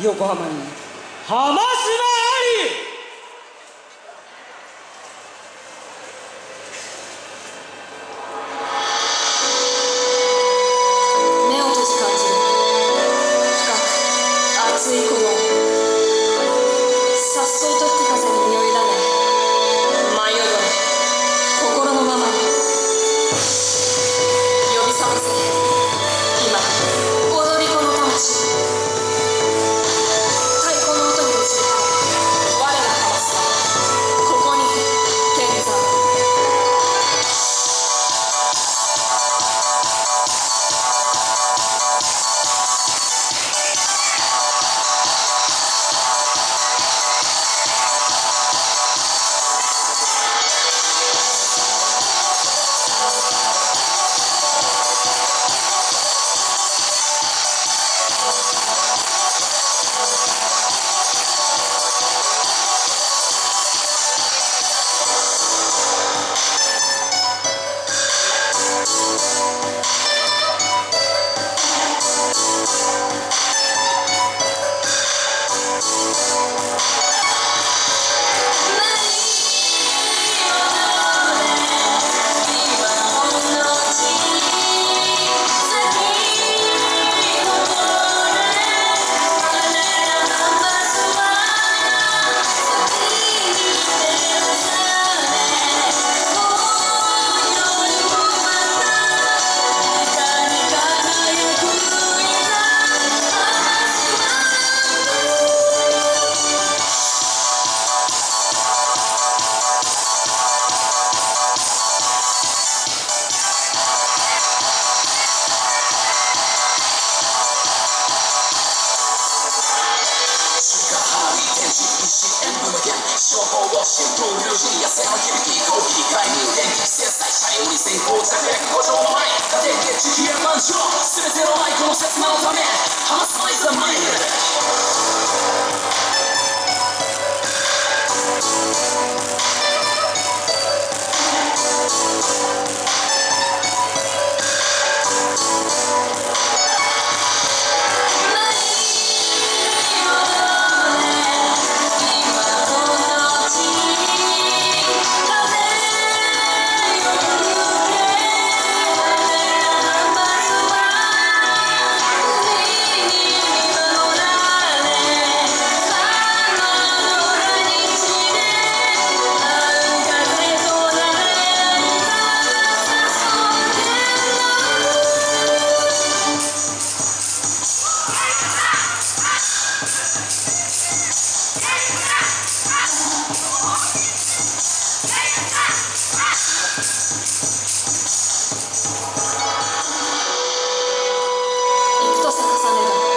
横浜に。浜島あり！シンプルに痩せの響きこう切り替えに電気制裁車より先行着陸五条の前家庭で地球や満場全ての愛この刹那のため離さないザマイル esta manera.